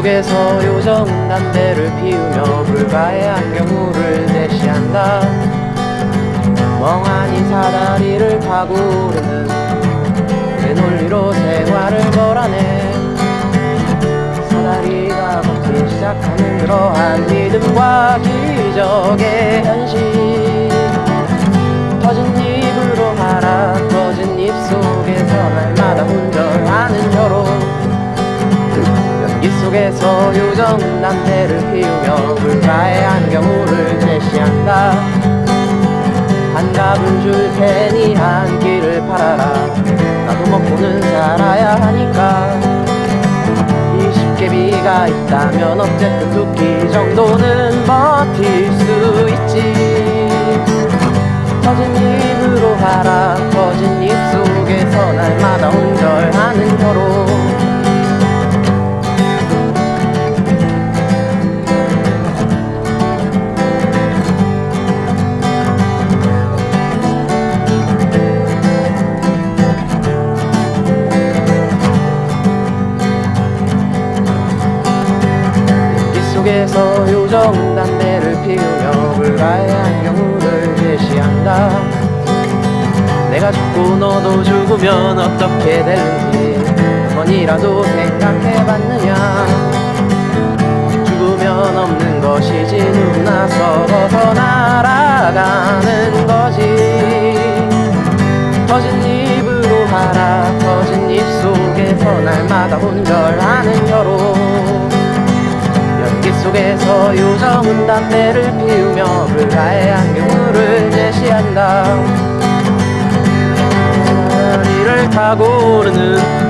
속에서 요정 담배를 피우며 불가의 안경물을 제시한다. 멍하니 사다리를 타고 오르는 그 논리로 생활을 걸어내. 사다리가 걷기 시작하는 그러한 믿음과 기적의 현실 속에서 요정 담배를 피우며 불가의 안경물을 제시한다. 한갑은 줄 테니 한 끼를 팔아라. 나도 먹고는 살아야 하니까. 20개비가 있다면 어쨌든 두 끼 정도는 버틸 수 있지. 터진 입으로 하라. 터진 입 속에서 날마다 온절하는 혀로 요정 담배를 피우며 불가의 안경물을 제시한다. 내가 죽고 너도 죽으면 어떻게 될지 한 번이라도 생각해봤느냐. 죽으면 없는 것이지 누구나 서서 날아가는 거지. 터진 입으로 하라 터진 입 속에서 날마다 혼절하는 연기 속에서 요정은 담배를 피우며 불가의 안경물을 제시한다. 다리를 타고 오르는